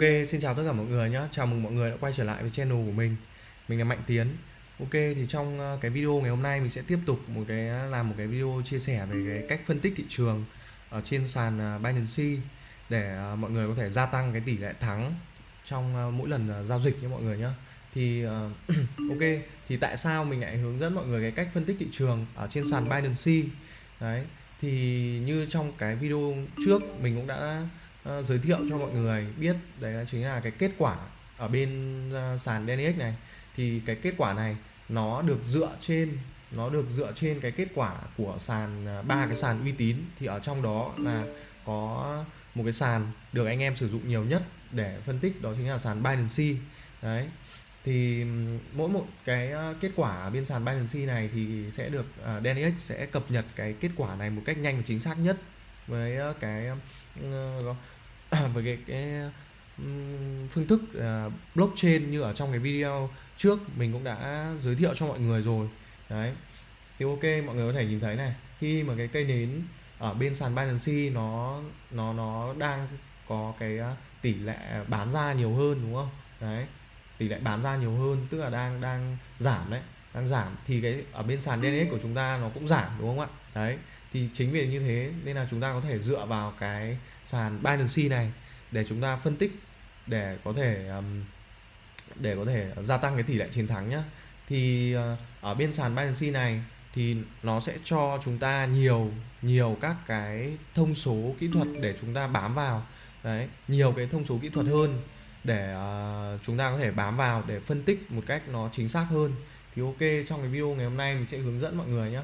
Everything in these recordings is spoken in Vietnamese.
Ok, xin chào tất cả mọi người nhé. Chào mừng mọi người đã quay trở lại với channel của mình. Mình là Mạnh Tiến. Ok, thì trong ờ, cái video ngày hôm nay mình sẽ tiếp tục một cái làm một cái video chia sẻ về cái cách phân tích thị trường ở trên sàn ờ, Binance để ờ, mọi người có thể gia tăng cái tỷ lệ thắng trong mỗi lần giao dịch nhé mọi người nhé. Thì ok, thì tại sao mình lại hướng dẫn mọi người cái cách phân tích thị trường ở trên sàn Binance? Đấy, thì như trong cái video trước mình cũng đã uh, giới thiệu cho mọi người biết đấy là chính là cái kết quả ở bên uh, sàn DNX này. Thì cái kết quả này nó được dựa trên nó được dựa trên cái kết quả của sàn ờ, ba cái sàn uy tín. Thì ở trong đó là có một cái sàn được anh em sử dụng nhiều nhất để phân tích đó chính là sàn Binance đấy. Thì mỗi một cái kết quả bên sàn Binance này thì sẽ được uh, DNX sẽ cập nhật cái kết quả này một cách nhanh và chính xác nhất với cái uh, với cái, cái phương thức uh, blockchain như ở trong cái video trước mình cũng đã giới thiệu cho mọi người rồi. Đấy. Thì ok mọi người có thể nhìn thấy này khi mà cái cây nến ở bên sàn Binance nó nó nó đang có cái tỷ lệ bán ra nhiều hơn đúng không? Đấy tỷ lệ bán ra nhiều hơn tức là đang đang giảm đấy đang giảm. Thì cái ở bên sàn DNS của chúng ta nó cũng giảm đúng không ạ? Đấy thì chính vì như thế nên là chúng ta có thể dựa vào cái sàn Binance này để chúng ta phân tích để có thể um, để có thể gia tăng cái tỷ lệ chiến thắng nhé thì uh, ở bên sàn Binance này thì nó sẽ cho chúng ta nhiều nhiều các cái thông số kỹ thuật để chúng ta bám vào. Đấy nhiều cái thông số kỹ thuật hơn để uh, chúng ta có thể bám vào để phân tích một cách nó chính xác hơn. Thì ok trong cái video ngày hôm nay mình sẽ hướng dẫn mọi người nhé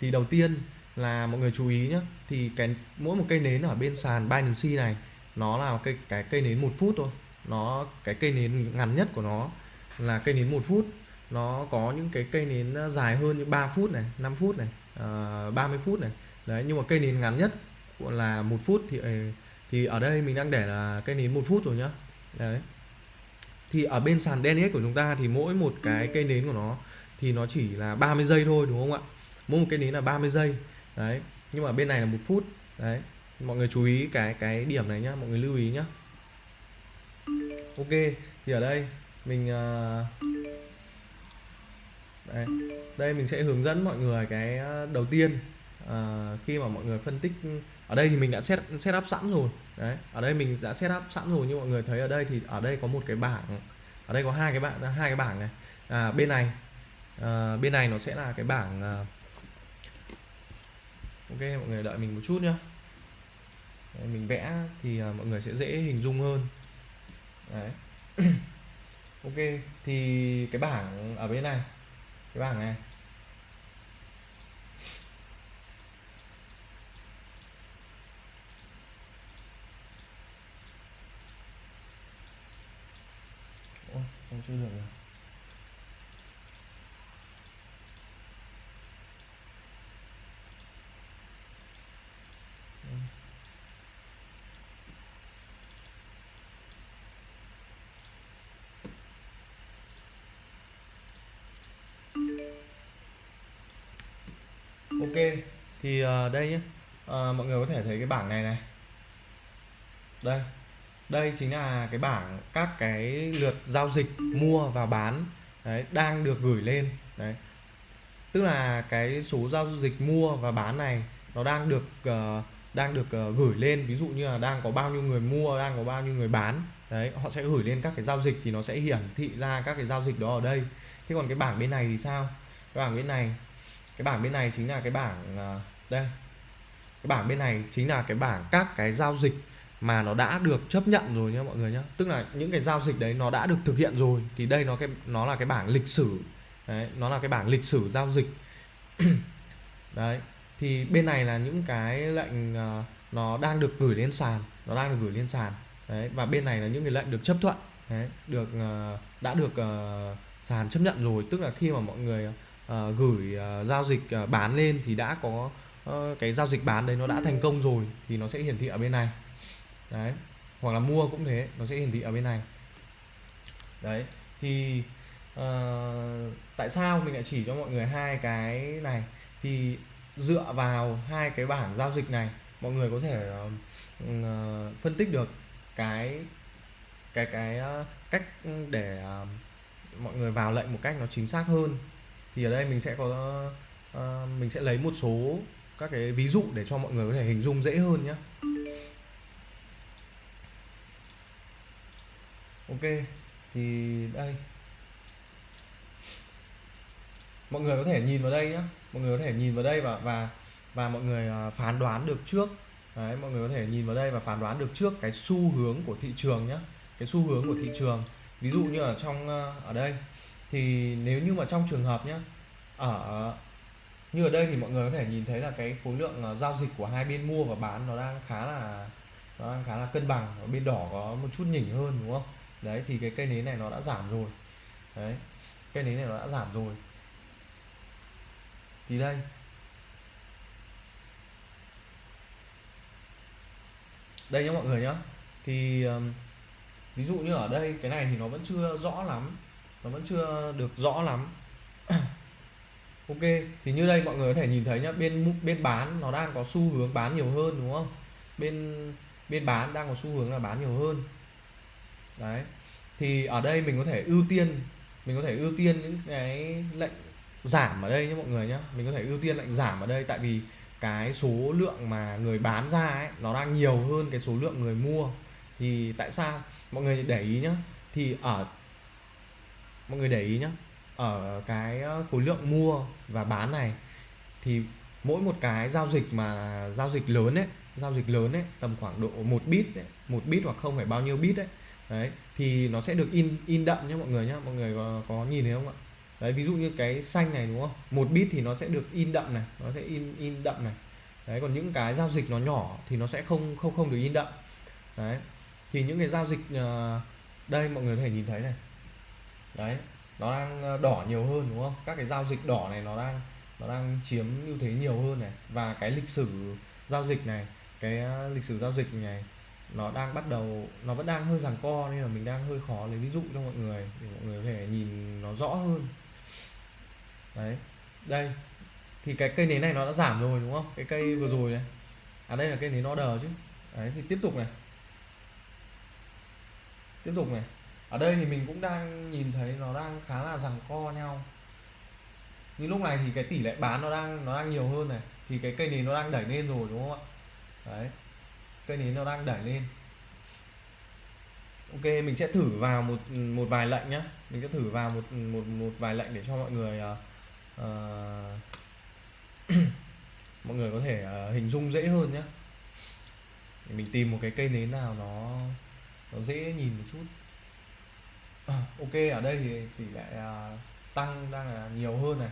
thì đầu tiên là mọi người chú ý nhé thì cái mỗi một cây nến ở bên sàn Binance này nó là cái cái cây nến một phút thôi. Nó cái cây nến ngắn nhất của nó là cây nến một phút. Nó có những cái cây nến dài hơn như 3 phút này 5 phút này ờ, uh, 30 phút này. Đấy nhưng mà cây nến ngắn nhất là một phút thì ờ, thì ở đây mình đang để là cây nến một phút rồi nhá. Đấy. Thì ở bên sàn DNS của chúng ta thì mỗi một cái cây nến của nó thì nó chỉ là 30 giây thôi đúng không ạ? Mỗi một cây nến là 30 giây đấy nhưng mà bên này là một phút. Đấy mọi người chú ý cái cái điểm này nhá mọi người lưu ý nhá. Ok thì ở đây mình à, đây, đây mình sẽ hướng dẫn mọi người cái à, đầu tiên à, khi mà mọi người phân tích. Ở đây thì mình đã set set up sẵn rồi. Đấy ở đây mình đã set up sẵn rồi như mọi người thấy ở đây thì ở đây có một cái bảng ở đây có hai cái bảng hai cái bảng này. À, bên này à, bên này nó sẽ là cái bảng à, ok mọi người đợi mình một chút nhá. Đấy, mình vẽ thì à, mọi người sẽ dễ hình dung hơn. Đấy. ok thì cái bảng ở bên này cái bảng này. Ôi, không chưa được rồi. Ok thì uh, đây nhé uh, ờ, mọi người có thể thấy cái bảng này này. Đây. Đây chính là cái bảng các cái lượt giao dịch mua và bán đấy đang được gửi lên đấy. Tức là cái số giao dịch mua và bán này nó đang được uh, đang được uh, gửi lên. Ví dụ như là đang có bao nhiêu người mua đang có bao nhiêu người bán đấy họ sẽ gửi lên các cái giao dịch thì nó sẽ hiển thị ra các cái giao dịch đó ở đây. Thế còn cái bảng bên này thì sao? Cái bảng bên này cái bảng bên này chính là cái bảng ờ, đây. Cái bảng bên này chính là cái bảng các cái giao dịch mà nó đã được chấp nhận rồi nhé mọi người nhé tức là những cái giao dịch đấy nó đã được thực hiện rồi thì đây nó cái nó là cái bảng lịch sử. Đấy nó là cái bảng lịch sử giao dịch. Đấy thì bên này là những cái lệnh uh, nó đang được gửi lên sàn nó đang được gửi lên sàn. Đấy và bên này là những cái lệnh được chấp thuận. Đấy được uh, đã được uh, sàn chấp nhận rồi. Tức là khi mà mọi người uh, gửi uh, giao dịch uh, bán lên thì đã có uh, cái giao dịch bán đấy nó đã thành công rồi thì nó sẽ hiển thị ở bên này. Đấy hoặc là mua cũng thế nó sẽ hiển thị ở bên này. Đấy thì uh, tại sao mình lại chỉ cho mọi người hai cái này? Thì dựa vào hai cái bảng giao dịch này mọi người có thể uh, phân tích được cái cái cái uh, cách để uh, mọi người vào lệnh một cách nó chính xác hơn thì ở đây mình sẽ có uh, mình sẽ lấy một số các cái ví dụ để cho mọi người có thể hình dung dễ hơn nhé ok thì đây. Mọi người có thể nhìn vào đây nhé mọi người có thể nhìn vào đây và và và mọi người ờ, phán đoán được trước. Đấy mọi người có thể nhìn vào đây và phán đoán được trước cái xu hướng của thị trường nhé cái xu hướng của thị trường. Ví dụ như ở trong ờ, ở đây thì nếu như mà trong trường hợp nhé ở, như ở đây thì mọi người có thể nhìn thấy là cái khối lượng ờ, giao dịch của hai bên mua và bán nó đang khá là, nó đang khá là cân bằng, ở bên đỏ có một chút nhỉnh hơn, đúng không? Đấy, thì cái cây nến này nó đã giảm rồi. Đấy, cây nến này nó đã giảm rồi. Thì đây. Đây nhá mọi người nhá. Thì ví dụ như ở đây cái này thì nó vẫn chưa rõ lắm nó vẫn chưa được rõ lắm. Ok, thì như đây mọi người có thể nhìn thấy nhá, bên bên bán nó đang có xu hướng bán nhiều hơn, đúng không? Bên bên bán đang có xu hướng là bán nhiều hơn. Đấy, thì ở đây mình có thể ưu tiên, mình có thể ưu tiên những cái lệnh giảm ở đây nhé mọi người nhé mình có thể ưu tiên lệnh giảm ở đây tại vì cái số lượng mà người bán ra ấy, nó đang nhiều hơn cái số lượng người mua. Thì tại sao? Mọi người để ý nhá, thì ở mọi người để ý nhé ở cái ờ, khối lượng mua và bán này thì mỗi một cái giao dịch mà giao dịch lớn ấy giao dịch lớn ấy tầm khoảng độ một bit ấy, một bit hoặc không phải bao nhiêu bit ấy đấy thì nó sẽ được in in đậm nhé mọi người nhé mọi người có, có nhìn thấy không ạ? Đấy ví dụ như cái xanh này đúng không? Một bit thì nó sẽ được in đậm này nó sẽ in in đậm này. Đấy còn những cái giao dịch nó nhỏ thì nó sẽ không không không được in đậm. Đấy thì những cái giao dịch ờ, đây mọi người có thể nhìn thấy này đấy, nó đang ờ, đỏ nhiều hơn, đúng không? Các cái giao dịch đỏ này nó đang nó đang chiếm ưu thế nhiều hơn này. Và cái lịch sử giao dịch này, cái ờ, lịch sử giao dịch này nó đang bắt đầu, nó vẫn đang hơi giằng co nên là mình đang hơi khó lấy ví dụ cho mọi người để mọi người có thể nhìn nó rõ hơn. Đấy, đây. Thì cái cây nến này nó đã giảm rồi, đúng không? Cái cây vừa rồi này. À đây là cây nến order chứ. Đấy, thì tiếp tục này. Tiếp tục này ở đây thì mình cũng đang nhìn thấy nó đang khá là rằng co nhau. Như lúc này thì cái tỷ lệ bán nó đang nó đang nhiều hơn này. Thì cái cây nến nó đang đẩy lên rồi đúng không ạ? Đấy. Cây nến nó đang đẩy lên. Ok mình sẽ thử vào một một vài lệnh nhé mình sẽ thử vào một một một vài lệnh để cho mọi người uh, mọi người có thể uh, hình dung dễ hơn nhé để mình tìm một cái cây nến nào nó nó dễ nhìn một chút. Ờ, ok ở đây thì tỷ lệ uh, tăng đang là nhiều hơn này.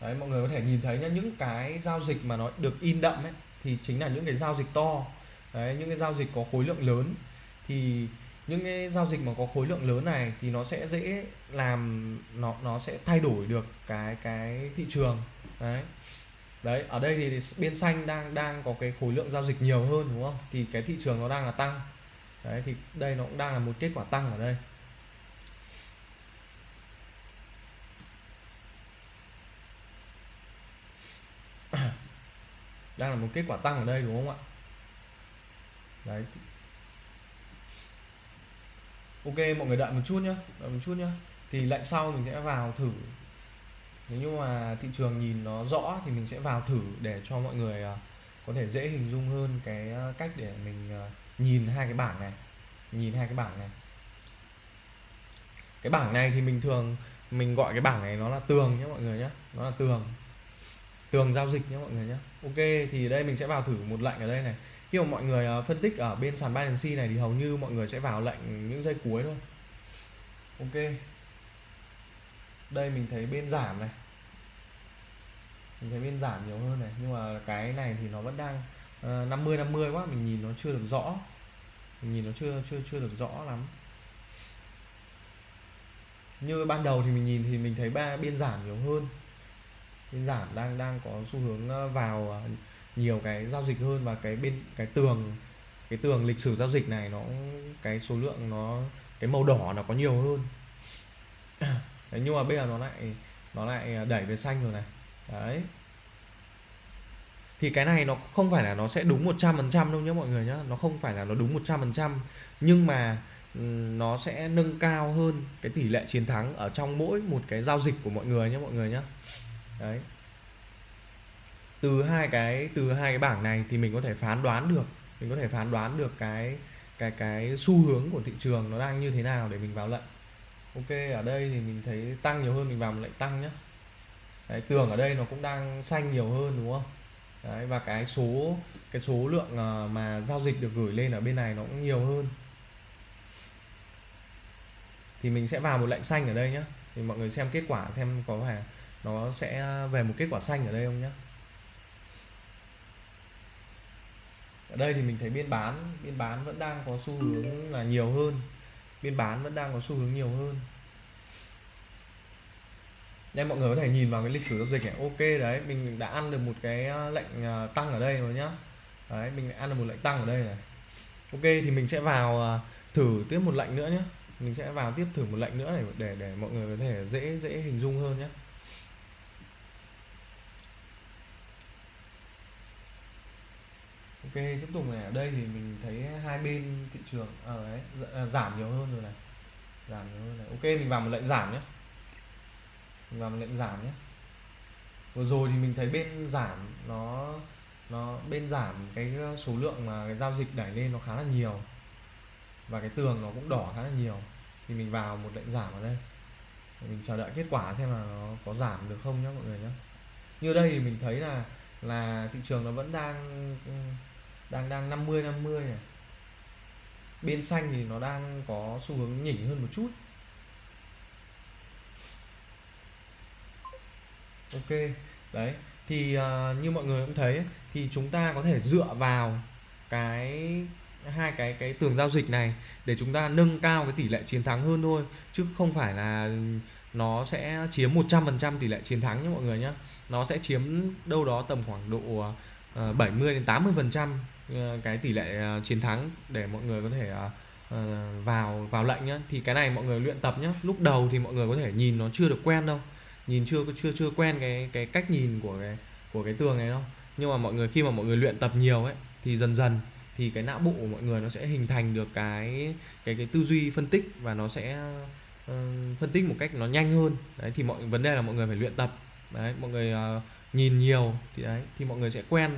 Đấy mọi người có thể nhìn thấy nhá những cái giao dịch mà nó được in đậm ấy thì chính là những cái giao dịch to. Đấy những cái giao dịch có khối lượng lớn. Thì những cái giao dịch mà có khối lượng lớn này thì nó sẽ dễ làm nó nó sẽ thay đổi được cái cái thị trường. Đấy. Đấy ở đây thì bên xanh đang đang có cái khối lượng giao dịch nhiều hơn đúng không? Thì cái thị trường nó đang là tăng. Đấy thì đây nó cũng đang là một kết quả tăng ở đây. Đang là một kết quả tăng ở đây, đúng không ạ? Đấy. Ok, mọi người đợi một chút nhá, đợi một chút nhá. Thì lệnh sau mình sẽ vào thử. Nếu như mà thị trường nhìn nó rõ thì mình sẽ vào thử để cho mọi người à, có thể dễ hình dung hơn cái à, cách để mình à, nhìn hai cái bảng này. Nhìn hai cái bảng này. Cái bảng này thì mình thường, mình gọi cái bảng này nó là tường nhé mọi người nhé nó là tường tường giao dịch nhé mọi người nhé. Ok thì đây mình sẽ vào thử một lệnh ở đây này. Khi mà mọi người à, phân tích ở bên sàn Binance này thì hầu như mọi người sẽ vào lệnh những giây cuối thôi. Ok. Đây mình thấy bên giảm này. Mình thấy bên giảm nhiều hơn này nhưng mà cái này thì nó vẫn đang uh, 50 50 quá mình nhìn nó chưa được rõ. Mình nhìn nó chưa chưa chưa được rõ lắm. Như ban đầu thì mình nhìn thì mình thấy ba biên giảm nhiều hơn giảm đang đang có xu hướng ờ, vào ờ, nhiều cái giao dịch hơn và cái bên cái tường cái tường lịch sử giao dịch này nó cái số lượng nó cái màu đỏ nó có nhiều hơn. Đấy, nhưng mà bây giờ nó lại nó lại ờ, đẩy về xanh rồi này. Đấy. Thì cái này nó không phải là nó sẽ đúng 100% đâu nhé mọi người nhé nó không phải là nó đúng 100% nhưng mà ừ, nó sẽ nâng cao hơn cái tỷ lệ chiến thắng ở trong mỗi một cái giao dịch của mọi người nhé mọi người nhé đấy. Từ hai cái từ hai cái bảng này thì mình có thể phán đoán được mình có thể phán đoán được cái cái cái xu hướng của thị trường nó đang như thế nào để mình vào lệnh. Ok ở đây thì mình thấy tăng nhiều hơn mình vào một lệnh tăng nhé đấy, tường ở đây nó cũng đang xanh nhiều hơn đúng không? Đấy, và cái số cái số lượng ờ, mà giao dịch được gửi lên ở bên này nó cũng nhiều hơn. Thì mình sẽ vào một lệnh xanh ở đây nhé thì mọi người xem kết quả xem có phải nó sẽ về một kết quả xanh ở đây không nhé. Ở đây thì mình thấy biên bán biên bán vẫn đang có xu hướng là nhiều hơn. Biên bán vẫn đang có xu hướng nhiều hơn. Nên mọi người có thể nhìn vào cái lịch sử giao dịch này. Ok, đấy, mình đã ăn được một cái à, lệnh à, tăng ở đây rồi nhá. Đấy, mình ăn được một lệnh tăng ở đây này. Ok, thì mình sẽ vào à, thử tiếp một lệnh nữa nhé mình sẽ vào tiếp thử một lệnh nữa để để để mọi người có thể dễ dễ hình dung hơn nhé ok tiếp tục này. Ở đây thì mình thấy hai bên thị trường ờ, ở dạ, à, đấy giảm nhiều hơn rồi này. Giảm nhiều hơn này. Ok mình vào một lệnh giảm nhé. Mình vào một lệnh giảm nhé. Vừa rồi thì mình thấy bên giảm nó nó bên giảm cái ờ, số lượng mà cái giao dịch đẩy lên nó khá là nhiều. Và cái tường nó cũng đỏ khá là nhiều. Thì mình vào một lệnh giảm ở đây. Mình chờ đợi kết quả xem là nó có giảm được không nhé mọi người nhé. Như đây thì mình thấy là là thị trường nó vẫn đang ừ, đang đang 50 50 này. Bên xanh thì nó đang có xu hướng nhỉnh hơn một chút. Ok đấy thì uh, như mọi người cũng thấy thì chúng ta có thể dựa vào cái hai cái cái tường giao dịch này để chúng ta nâng cao cái tỷ lệ chiến thắng hơn thôi chứ không phải là nó sẽ chiếm 100% tỷ lệ chiến thắng nhé mọi người nhé. Nó sẽ chiếm đâu đó tầm khoảng độ à, uh, 70 đến 80 phần trăm Ờ, cái tỷ lệ ờ, chiến thắng để mọi người có thể ờ, vào vào lệnh nhé thì cái này mọi người luyện tập nhé lúc đầu thì mọi người có thể nhìn nó chưa được quen đâu. Nhìn chưa chưa chưa quen cái cái cách nhìn của cái của cái tường này đâu. Nhưng mà mọi người khi mà mọi người luyện tập nhiều ấy thì dần dần thì cái não bộ của mọi người nó sẽ hình thành được cái cái cái tư duy phân tích và nó sẽ uh, phân tích một cách nó nhanh hơn. Đấy thì mọi vấn đề là mọi người phải luyện tập. Đấy mọi người uh, nhìn nhiều thì đấy thì mọi người sẽ quen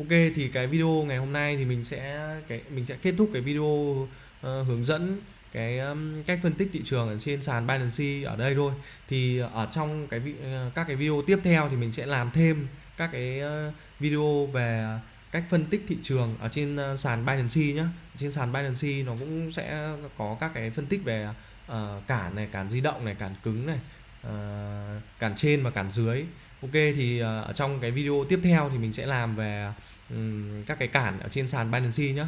ok thì cái video ngày hôm nay thì mình sẽ cái mình sẽ kết thúc cái video uh, hướng dẫn cái um, cách phân tích thị trường ở trên sàn Binance ở đây thôi. Thì ở trong cái uh, các cái video tiếp theo thì mình sẽ làm thêm các cái uh, video về cách phân tích thị trường ở trên uh, sàn Binance nhé trên sàn Binance nó cũng sẽ có các cái phân tích về uh, cản này cản di động này cản cứng này uh, cản trên và cản dưới ok thì ờ, ở trong cái video tiếp theo thì mình sẽ làm về um, các cái cản ở trên sàn Binance nhé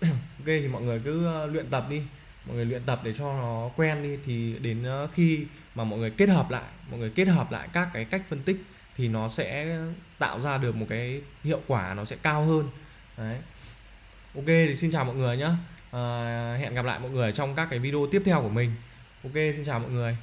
ok thì mọi người cứ ờ, luyện tập đi. Mọi người luyện tập để cho nó quen đi. Thì đến ờ, khi mà mọi người kết hợp lại mọi người kết hợp lại các cái cách phân tích thì nó sẽ tạo ra được một cái hiệu quả nó sẽ cao hơn. Đấy. Ok thì xin chào mọi người nhé à, hẹn gặp lại mọi người trong các cái video tiếp theo của mình. Ok xin chào mọi người.